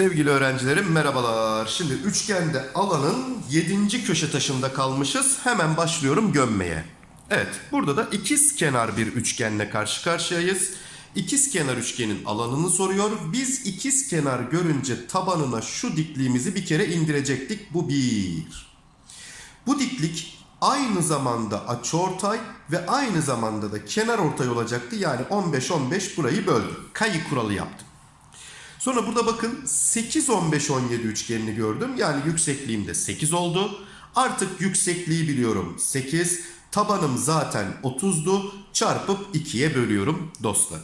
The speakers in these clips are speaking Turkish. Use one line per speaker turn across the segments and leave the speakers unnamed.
Sevgili öğrencilerim merhabalar. Şimdi üçgende alanın 7. köşe taşında kalmışız. Hemen başlıyorum gömmeye. Evet burada da ikiz kenar bir üçgenle karşı karşıyayız. İkiz kenar üçgenin alanını soruyor. Biz ikiz kenar görünce tabanına şu dikliğimizi bir kere indirecektik. Bu bir. Bu diklik aynı zamanda açıortay ve aynı zamanda da kenar ortay olacaktı. Yani 15-15 burayı böldüm. Kayı kuralı yaptım. Sonra burada bakın 8 15 17 üçgenini gördüm. Yani yüksekliğim de 8 oldu. Artık yüksekliği biliyorum 8. Tabanım zaten 30'du. Çarpıp 2'ye bölüyorum dostlar.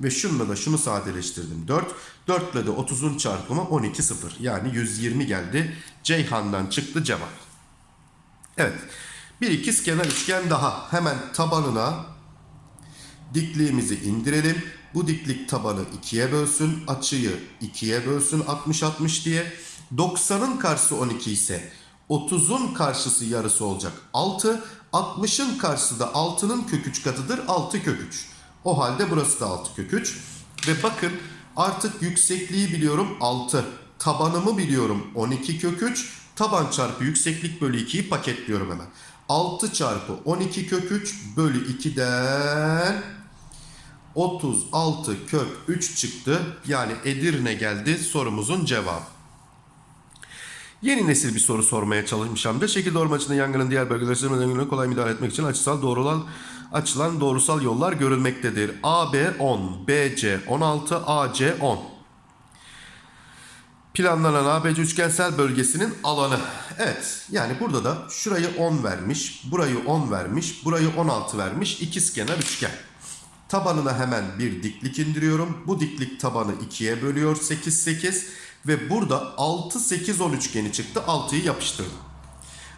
Ve şununla da şunu sadeleştirdim 4. 4 ile de 30'un çarpımı 12 0. Yani 120 geldi. Ceyhan'dan çıktı cevap. Evet. Bir ikiz kenar üçgen daha. Hemen tabanına dikliğimizi indirelim. Bu diklik tabanı 2'ye bölsün. Açıyı 2'ye bölsün 60-60 diye. 90'ın karşısı 12 ise 30'un karşısı yarısı olacak 6. 60'ın karşısı da 6'nın kök 3 katıdır 6 kök 3. O halde burası da 6 kök 3. Ve bakın artık yüksekliği biliyorum 6. Tabanımı biliyorum 12 kök 3. Taban çarpı yükseklik bölü 2'yi paketliyorum hemen. 6 çarpı 12 kök 3 bölü 2'den 36 kök 3 çıktı. Yani Edirne geldi sorumuzun cevabı. Yeni nesil bir soru sormaya çalışmışım da şekil açısından yangının diğer bölgeleri sınırlarına kolay müdahale etmek için açısal doğrulan açılan doğrusal yollar görülmektedir. AB 10, BC 16, AC 10. Planlanan ABC üçgensel bölgesinin alanı. Evet yani burada da şurayı 10 vermiş, burayı 10 vermiş, burayı 16 vermiş ikizkenar üçgen. Tabanına hemen bir diklik indiriyorum. Bu diklik tabanı 2'ye bölüyor 8 8 ve burada 6 8 10 üçgeni çıktı. 6'yı yapıştırdım.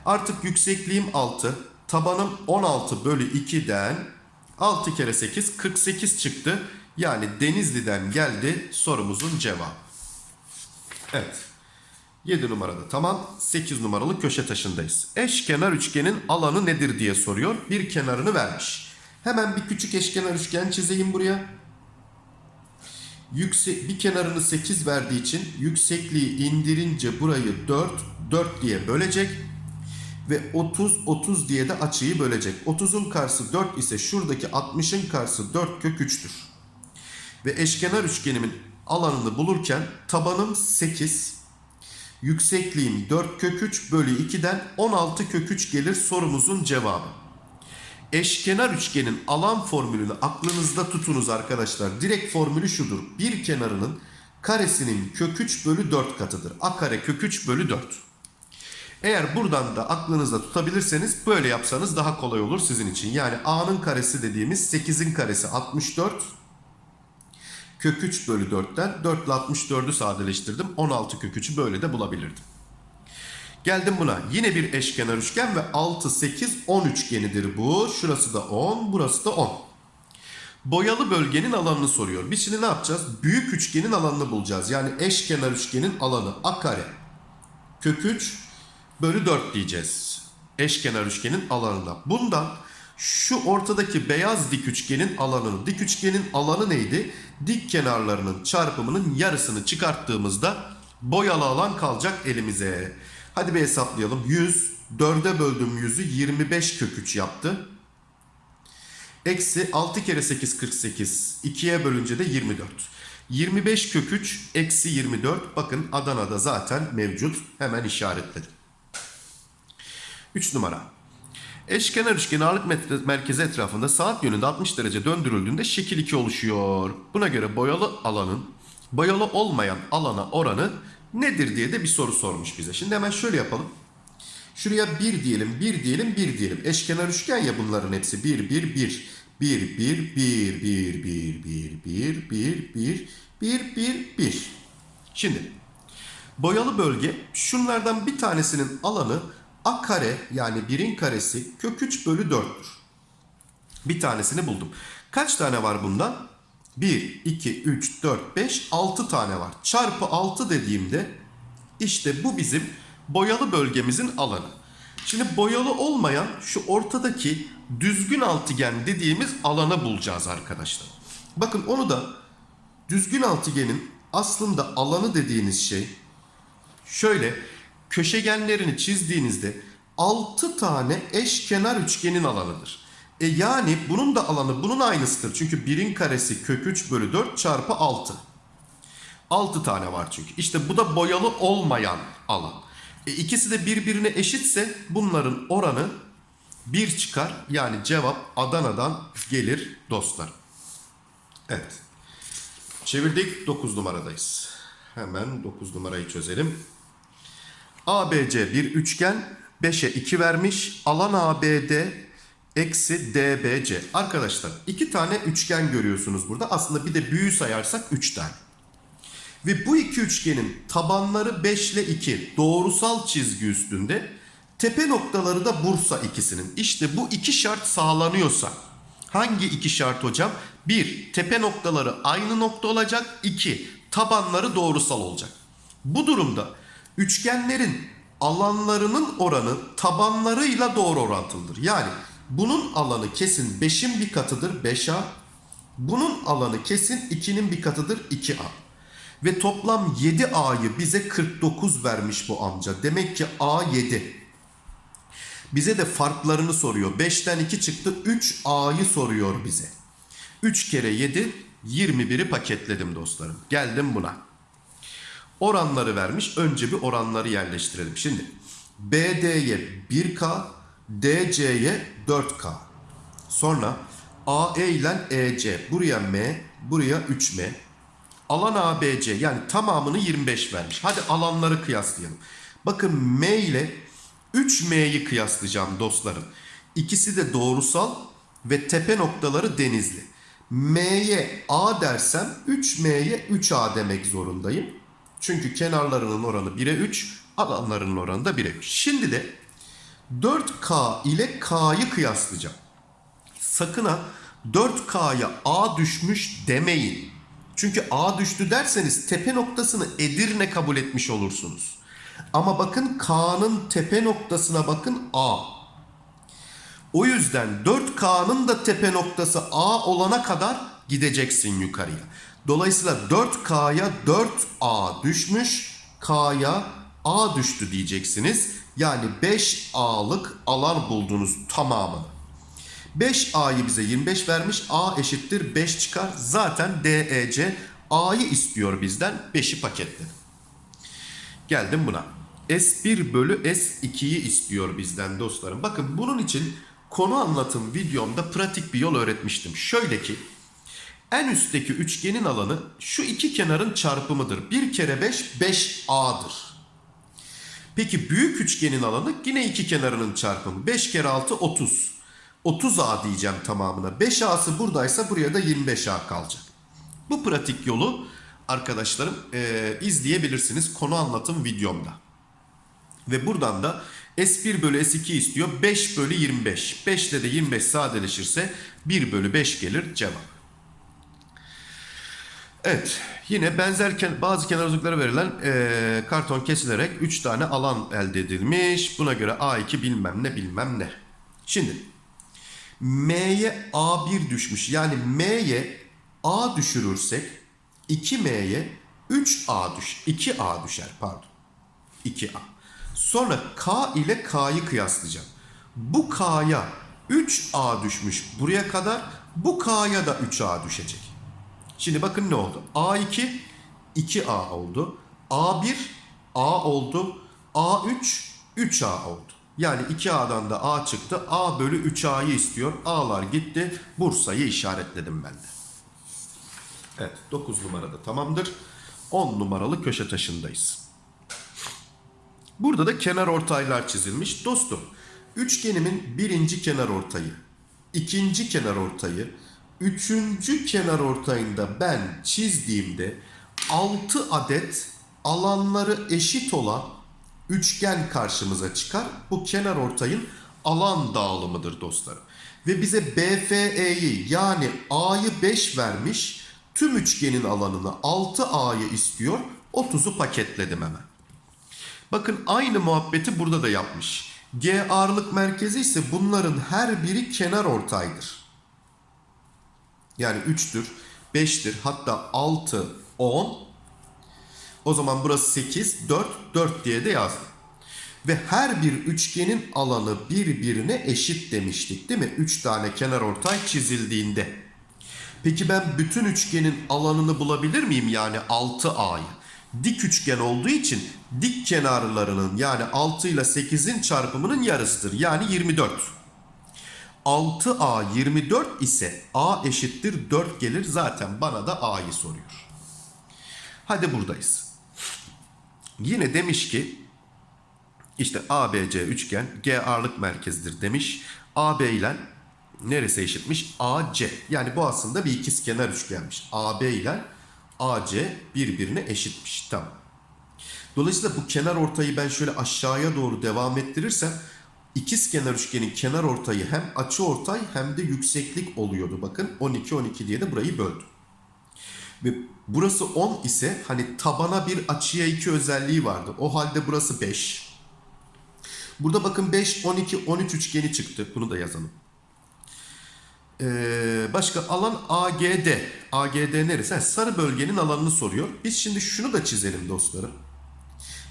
Artık yüksekliğim 6, tabanım 16 bölü 2'den 6 kere 8 48 çıktı. Yani Denizli'den geldi sorumuzun cevabı. Evet. 7 numarada tamam. 8 numaralı köşe taşındayız. Eşkenar üçgenin alanı nedir diye soruyor. Bir kenarını vermiş. Hemen bir küçük eşkenar üçgen çizeyim buraya. Yüksek, bir kenarını 8 verdiği için yüksekliği indirince burayı 4, 4 diye bölecek. Ve 30, 30 diye de açıyı bölecek. 30'un karşısı 4 ise şuradaki 60'ın karşısı 4 kök 3'tür. Ve eşkenar üçgenimin alanını bulurken tabanım 8, yüksekliğim 4 kök 3 bölü 2'den 16 kök 3 gelir sorumuzun cevabı. Eşkenar üçgenin alan formülünü aklınızda tutunuz arkadaşlar. Direkt formülü şudur. Bir kenarının karesinin kök 3 bölü 4 katıdır. A kare kök 3 bölü 4. Eğer buradan da aklınızda tutabilirseniz böyle yapsanız daha kolay olur sizin için. Yani A'nın karesi dediğimiz 8'in karesi 64. Kök 3 bölü 4'ten 4 ile 64'ü sadeleştirdim. 16 kök 3'ü böyle de bulabilirdim. Geldim buna. Yine bir eşkenar üçgen ve 6, 8, 10 üçgenidir bu. Şurası da 10, burası da 10. Boyalı bölgenin alanını soruyor. Biz şimdi ne yapacağız? Büyük üçgenin alanını bulacağız. Yani eşkenar üçgenin alanı a kare kök 3 bölü 4 diyeceğiz. Eşkenar üçgenin alanına. Bundan şu ortadaki beyaz dik üçgenin alanını. Dik üçgenin alanı neydi? Dik kenarlarının çarpımının yarısını çıkarttığımızda boyalı alan kalacak elimize. Hadi bir hesaplayalım. 100, 4'e böldüm 100'ü 25 kök 3 yaptı. Eksi 6 kere 8 48. 2'ye bölünce de 24. 25 kök 3 eksi 24. Bakın Adana'da zaten mevcut. Hemen işaretledim. 3 numara. Eşkenar üçgen ağırlık merkezi etrafında saat yönünde 60 derece döndürüldüğünde şekil 2 oluşuyor. Buna göre boyalı alanın boyalı olmayan alana oranı nedir diye de bir soru sormuş bize. Şimdi hemen şöyle yapalım. Şuraya 1 diyelim, 1 diyelim, 1 diyelim. Eşkenar üçgen ya bunların hepsi. 1, 1, 1. 1, 1, 1, 1, 1, 1, 1, 1, 1, 1, 1, 1. Şimdi boyalı bölge şunlardan bir tanesinin alanı a kare yani 1'in karesi kök 3 bölü 4'tür. Bir tanesini buldum. Kaç tane var bundan? 1, 2, 3, 4, 5, 6 tane var. Çarpı 6 dediğimde işte bu bizim boyalı bölgemizin alanı. Şimdi boyalı olmayan şu ortadaki düzgün altıgen dediğimiz alanı bulacağız arkadaşlar. Bakın onu da düzgün altıgenin aslında alanı dediğiniz şey şöyle köşegenlerini çizdiğinizde 6 tane eşkenar üçgenin alanıdır. E yani bunun da alanı bunun aynısıdır. Çünkü 1'in karesi kök 3 bölü 4 çarpı 6. 6 tane var çünkü. İşte bu da boyalı olmayan alan. E ikisi de birbirine eşitse bunların oranı 1 çıkar. Yani cevap Adana'dan gelir dostlar. Evet. Çevirdik 9 numaradayız. Hemen 9 numarayı çözelim. ABC bir üçgen 5'e 2 vermiş. Alan ABD eksi DBC. Arkadaşlar iki tane üçgen görüyorsunuz burada. Aslında bir de büyü sayarsak 3 tane. Ve bu iki üçgenin tabanları 5 ile 2 doğrusal çizgi üstünde. Tepe noktaları da Bursa ikisinin. İşte bu iki şart sağlanıyorsa hangi iki şart hocam? 1. Tepe noktaları aynı nokta olacak. 2. Tabanları doğrusal olacak. Bu durumda üçgenlerin alanlarının oranı tabanlarıyla doğru orantılıdır. Yani bunun alanı kesin 5'in bir katıdır 5A. Bunun alanı kesin 2'nin bir katıdır 2A. Ve toplam 7A'yı bize 49 vermiş bu amca. Demek ki A 7. Bize de farklarını soruyor. 5'ten 2 çıktı 3A'yı soruyor bize. 3 kere 7 21'i paketledim dostlarım. Geldim buna. Oranları vermiş. Önce bir oranları yerleştirelim. Şimdi BD'ye 1K, DC'ye 4K. Sonra AE ile EC. Buraya M, buraya 3M. Alan ABC yani tamamını 25 vermiş. Hadi alanları kıyaslayalım. Bakın M ile 3M'yi kıyaslayacağım dostlarım. İkisi de doğrusal ve tepe noktaları denizli. M'ye A dersem 3M'ye 3A demek zorundayım. Çünkü kenarlarının oranı 1'e 3, alanlarının oranı da 1'e 3. Şimdi de 4K ile K'yı kıyaslayacağım. Sakın ha 4K'ya A düşmüş demeyin. Çünkü A düştü derseniz tepe noktasını Edirne kabul etmiş olursunuz. Ama bakın K'nın tepe noktasına bakın A. O yüzden 4K'nın da tepe noktası A olana kadar gideceksin yukarıya. Dolayısıyla 4K'ya 4A düşmüş, K'ya A düştü diyeceksiniz. Yani 5A'lık alan buldunuz tamamını. 5A'yı bize 25 vermiş. A eşittir 5 çıkar. Zaten DEC A'yı istiyor bizden. 5'i paketledim. Geldim buna. S1 bölü S2'yi istiyor bizden dostlarım. Bakın bunun için konu anlatım videomda pratik bir yol öğretmiştim. Şöyle ki en üstteki üçgenin alanı şu iki kenarın çarpımıdır. 1 kere 5 5A'dır. Peki büyük üçgenin alanı yine iki kenarının çarpımı. 5 kere 6 30. 30A diyeceğim tamamına. 5A'sı buradaysa buraya da 25A kalacak. Bu pratik yolu arkadaşlarım e, izleyebilirsiniz konu anlatım videomda. Ve buradan da S1 bölü S2 istiyor. 5 bölü 25. 5 ile de 25 sadeleşirse 1 bölü 5 gelir cevap. Evet yine benzerken bazı kenarlıklara verilen e, karton kesilerek 3 tane alan elde edilmiş. Buna göre A2 bilmem ne bilmem ne. Şimdi M'ye A1 düşmüş. Yani M'ye A düşürürsek 2M'ye 3A düş 2A düşer pardon. 2A. Sonra K ile K'yı kıyaslayacağım. Bu K'ya 3A düşmüş buraya kadar. Bu K'ya da 3A düşecek. Şimdi bakın ne oldu? A2 2A oldu. A1 A oldu. A3 3A oldu. Yani 2A'dan da A çıktı. A bölü 3A'yı istiyor. A'lar gitti. Bursa'yı işaretledim ben de. Evet 9 numarada tamamdır. 10 numaralı köşe taşındayız. Burada da kenar ortaylar çizilmiş. Dostum üçgenimin birinci kenar ortayı, ikinci kenar ortayı, üçüncü kenar ortayında ben çizdiğimde 6 adet alanları eşit olan üçgen karşımıza çıkar. Bu kenar ortayın alan dağılımıdır dostlarım. Ve bize BFE'yi yani A'yı 5 vermiş. Tüm üçgenin alanını 6A'yı istiyor. 30'u paketledim hemen. Bakın aynı muhabbeti burada da yapmış. G ağırlık merkezi ise bunların her biri kenar ortaydır. Yani 3'tür, 5'tir, hatta 6, 10. O zaman burası 8, 4, 4 diye de yazdım. Ve her bir üçgenin alanı birbirine eşit demiştik değil mi? 3 tane kenar ortay çizildiğinde. Peki ben bütün üçgenin alanını bulabilir miyim? Yani 6A'yı. Dik üçgen olduğu için dik kenarlarının yani 6 ile 8'in çarpımının yarısıdır. Yani 24. 6A 24 ise A eşittir 4 gelir. Zaten bana da A'yı soruyor. Hadi buradayız. Yine demiş ki işte ABC üçgen G ağırlık merkezidir demiş. AB ile neresi eşitmiş? AC. Yani bu aslında bir ikizkenar üçgenmiş. AB ile AC birbirine eşitmiş. Tamam. Dolayısıyla bu kenar ortayı ben şöyle aşağıya doğru devam ettirirsem ikizkenar üçgenin kenar ortayı hem açı ortay hem de yükseklik oluyordu. Bakın 12 12 diye de burayı böldüm. Ve burası 10 ise hani tabana bir açıya 2 özelliği vardı. O halde burası 5. Burada bakın 5, 12, 13 üçgeni çıktı. Bunu da yazalım. Ee, başka alan AGD. AGD neresi? Ha, sarı bölgenin alanını soruyor. Biz şimdi şunu da çizelim dostlarım.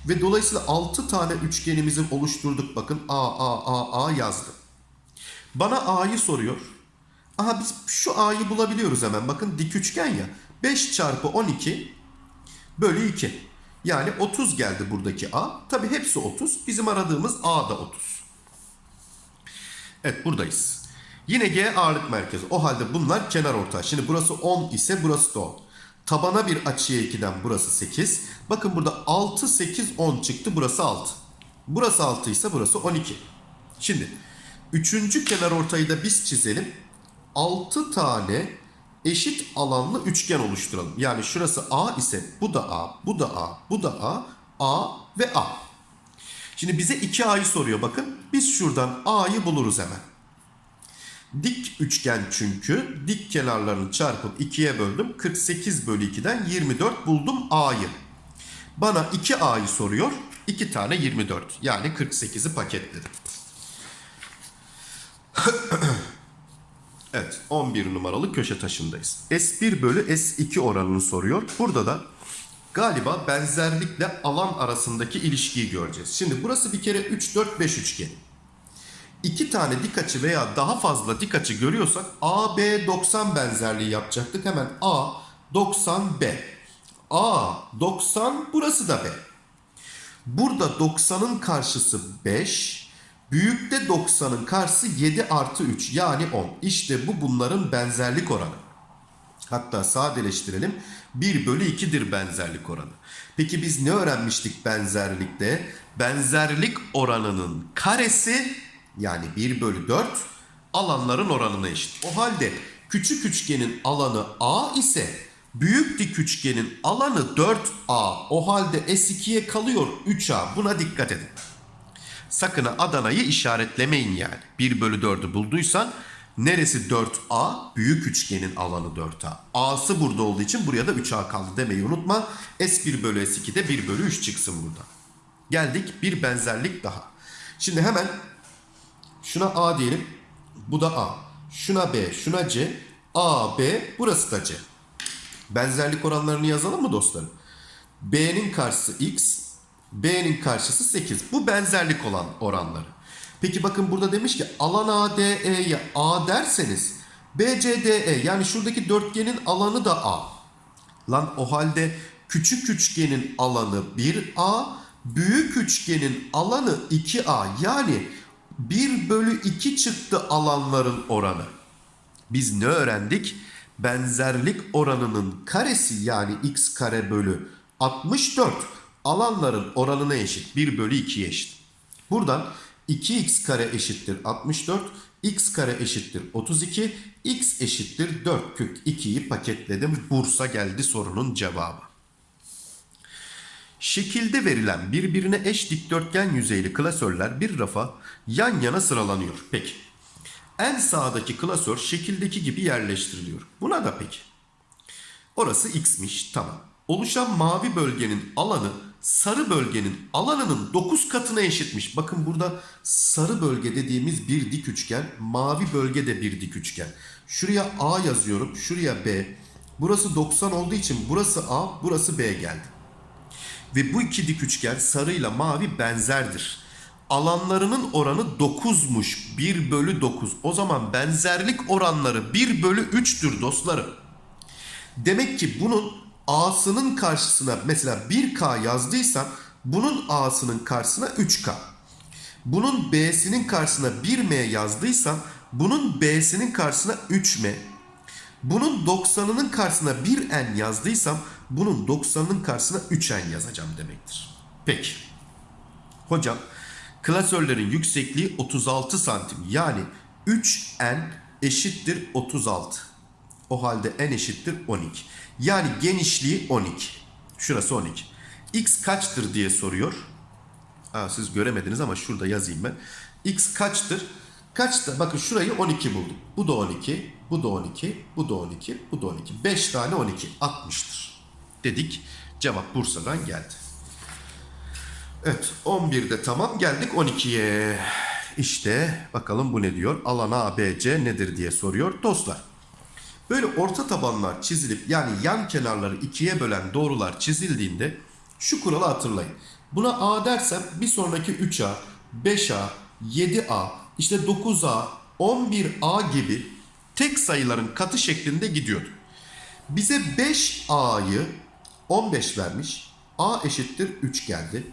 Ve dolayısıyla 6 tane üçgenimizi oluşturduk. Bakın A, A, A, A yazdım. Bana A'yı soruyor. Aha biz şu A'yı bulabiliyoruz hemen. Bakın dik üçgen ya. 5 çarpı 12 bölü 2. Yani 30 geldi buradaki A. Tabi hepsi 30. Bizim aradığımız A da 30. Evet buradayız. Yine G ağırlık merkezi. O halde bunlar kenar ortay. Şimdi burası 10 ise burası da 10. Tabana bir açıya 2'den burası 8. Bakın burada 6, 8, 10 çıktı. Burası 6. Burası 6 ise burası 12. Şimdi üçüncü kenar ortayı da biz çizelim. 6 tane eşit alanlı üçgen oluşturalım. Yani şurası A ise bu da A, bu da A, bu da A, A ve A. Şimdi bize 2A'yı soruyor bakın. Biz şuradan A'yı buluruz hemen. Dik üçgen çünkü dik kenarlarını çarpıp 2'ye böldüm. 48 bölü 2'den 24 buldum A'yı. Bana 2A'yı soruyor. 2 tane 24 yani 48'i paketledim. Evet 11 numaralı köşe taşındayız. S1 bölü S2 oranını soruyor. Burada da galiba benzerlikle alan arasındaki ilişkiyi göreceğiz. Şimdi burası bir kere 3, 4, 5 üçgen. İki tane dik açı veya daha fazla dik açı görüyorsak AB 90 benzerliği yapacaktık. Hemen A 90 B. A 90 burası da B. Burada 90'ın karşısı 5. Büyükte 90'ın karşısı 7 artı 3 yani 10. İşte bu bunların benzerlik oranı. Hatta sadeleştirelim. 1 bölü 2'dir benzerlik oranı. Peki biz ne öğrenmiştik benzerlikte? Benzerlik oranının karesi yani 1 bölü 4 alanların oranına eşit. O halde küçük üçgenin alanı A ise büyük dik üçgenin alanı 4A. O halde S2'ye kalıyor 3A. Buna dikkat edin. Sakın Adana'yı işaretlemeyin yani. 1 bölü 4'ü bulduysan neresi 4A? Büyük üçgenin alanı 4A. A'sı burada olduğu için buraya da 3A kaldı demeyi unutma. S1 bölü S2 de 1 bölü 3 çıksın burada. Geldik bir benzerlik daha. Şimdi hemen şuna A diyelim. Bu da A. Şuna B, şuna C. A, B, burası da C. Benzerlik oranlarını yazalım mı dostlarım? B'nin karşısı X, B'nin karşısı 8. Bu benzerlik olan oranları. Peki bakın burada demiş ki alan ADE'ye A derseniz BCDE yani şuradaki dörtgenin alanı da A. Lan o halde küçük üçgenin alanı 1A, büyük üçgenin alanı 2A. Yani 1 bölü 2 çıktı alanların oranı. Biz ne öğrendik? Benzerlik oranının karesi yani x kare bölü 64 alanların oranına eşit. 1 bölü 2'ye eşit. Buradan 2x kare eşittir 64, x kare eşittir 32, x eşittir 4 kök 2'yi paketledim. Bursa geldi sorunun cevabı. Şekilde verilen birbirine eş dikdörtgen yüzeyli klasörler bir rafa yan yana sıralanıyor. Peki. En sağdaki klasör şekildeki gibi yerleştiriliyor. Buna da peki. Orası x'miş tamam. Oluşan mavi bölgenin alanı sarı bölgenin alanının 9 katına eşitmiş. Bakın burada sarı bölge dediğimiz bir dik üçgen, mavi bölge de bir dik üçgen. Şuraya A yazıyorum, şuraya B. Burası 90 olduğu için burası A, burası B geldi. Ve bu iki dik üçgen sarıyla mavi benzerdir. Alanlarının oranı 9'muş. 1 bölü 9. O zaman benzerlik oranları 1 bölü 3'tür dostlarım. Demek ki bunun A'sının karşısına mesela 1K yazdıysam bunun A'sının karşısına 3K. Bunun B'sinin karşısına 1M yazdıysam bunun B'sinin karşısına 3M. Bunun 90'ının karşısına 1N yazdıysam bunun 90'ının karşısına 3N yazacağım demektir. Peki. Hocam klasörlerin yüksekliği 36 santim. Yani 3N eşittir 36. O halde N eşittir 12. Yani genişliği 12. Şurası 12. X kaçtır diye soruyor. Aa, siz göremediniz ama şurada yazayım ben. X kaçtır? Kaçtı? Bakın şurayı 12 buldum. Bu da 12, bu da 12, bu da 12, bu da 12. 5 tane 12 60'tır. Dedik. Cevap Bursa'dan geldi. Evet 11'de tamam geldik 12'ye. İşte bakalım bu ne diyor? Alan ABC nedir diye soruyor dostlar. Böyle orta tabanlar çizilip yani yan kenarları ikiye bölen doğrular çizildiğinde şu kuralı hatırlayın. Buna A dersem bir sonraki 3A, 5A, 7A, işte 9A, 11A gibi tek sayıların katı şeklinde gidiyordu. Bize 5A'yı 15 vermiş. A eşittir 3 geldi.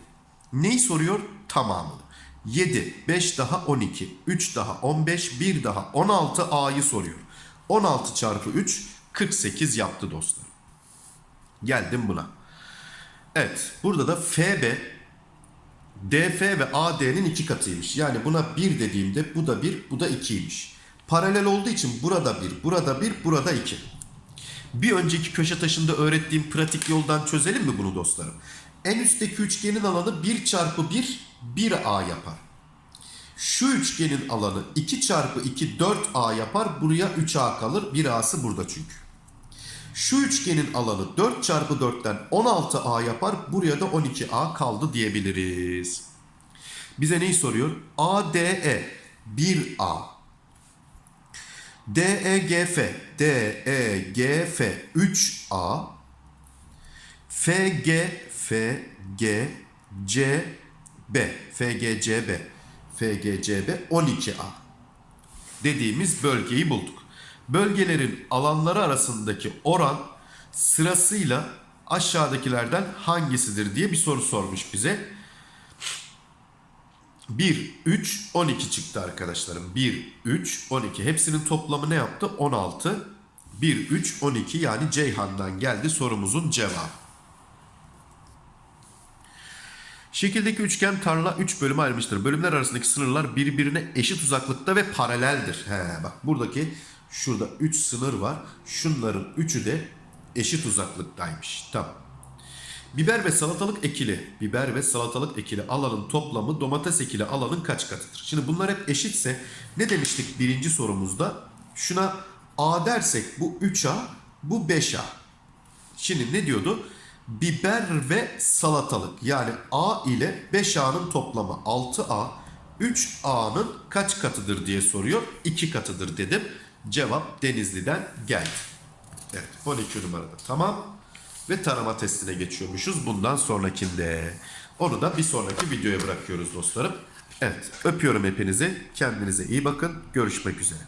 Neyi soruyor? Tamamını. 7, 5 daha 12, 3 daha 15, 1 daha 16 A'yı soruyor. 16 çarpı 3 48 yaptı dostlar. Geldim buna. Evet burada da FB DF ve AD'nin iki katıymış. Yani buna 1 dediğimde bu da 1, bu da 2'ymiş. Paralel olduğu için burada 1, burada 1, burada 2. Bir önceki köşe taşında öğrettiğim pratik yoldan çözelim mi bunu dostlarım? En üstteki üçgenin alanı 1 çarpı 1, 1A yapar. Şu üçgenin alanı 2 çarpı 2 4A yapar. Buraya 3A kalır. 1A'sı burada çünkü. Şu üçgenin alanı 4 çarpı 4'ten 16A yapar. Buraya da 12A kaldı diyebiliriz. Bize neyi soruyor? ADE 1A. DEGF DEGF 3A. FG FG CB FGCB FGCB 12A dediğimiz bölgeyi bulduk. Bölgelerin alanları arasındaki oran sırasıyla aşağıdakilerden hangisidir diye bir soru sormuş bize. 1, 3, 12 çıktı arkadaşlarım. 1, 3, 12. Hepsinin toplamı ne yaptı? 16. 1, 3, 12 yani Ceyhan'dan geldi sorumuzun cevabı. Şekildeki üçgen tarla 3 bölüme ayrılmıştır. Bölümler arasındaki sınırlar birbirine eşit uzaklıkta ve paraleldir. He, bak buradaki şurada 3 sınır var. Şunların üçü de eşit uzaklıktaymış. Tamam. Biber ve salatalık ekili, biber ve salatalık ekili alanın toplamı domates ekili alanın kaç katıdır? Şimdi bunlar hep eşitse ne demiştik birinci sorumuzda? Şuna A dersek bu 3A, bu 5A. Şimdi ne diyordu? Biber ve salatalık yani A ile 5A'nın toplamı 6A, 3A'nın kaç katıdır diye soruyor. 2 katıdır dedim. Cevap Denizli'den geldi. Evet 12 numarada tamam. Ve tarama testine geçiyormuşuz bundan sonrakinde. Onu da bir sonraki videoya bırakıyoruz dostlarım. Evet öpüyorum hepinizi. Kendinize iyi bakın. Görüşmek üzere.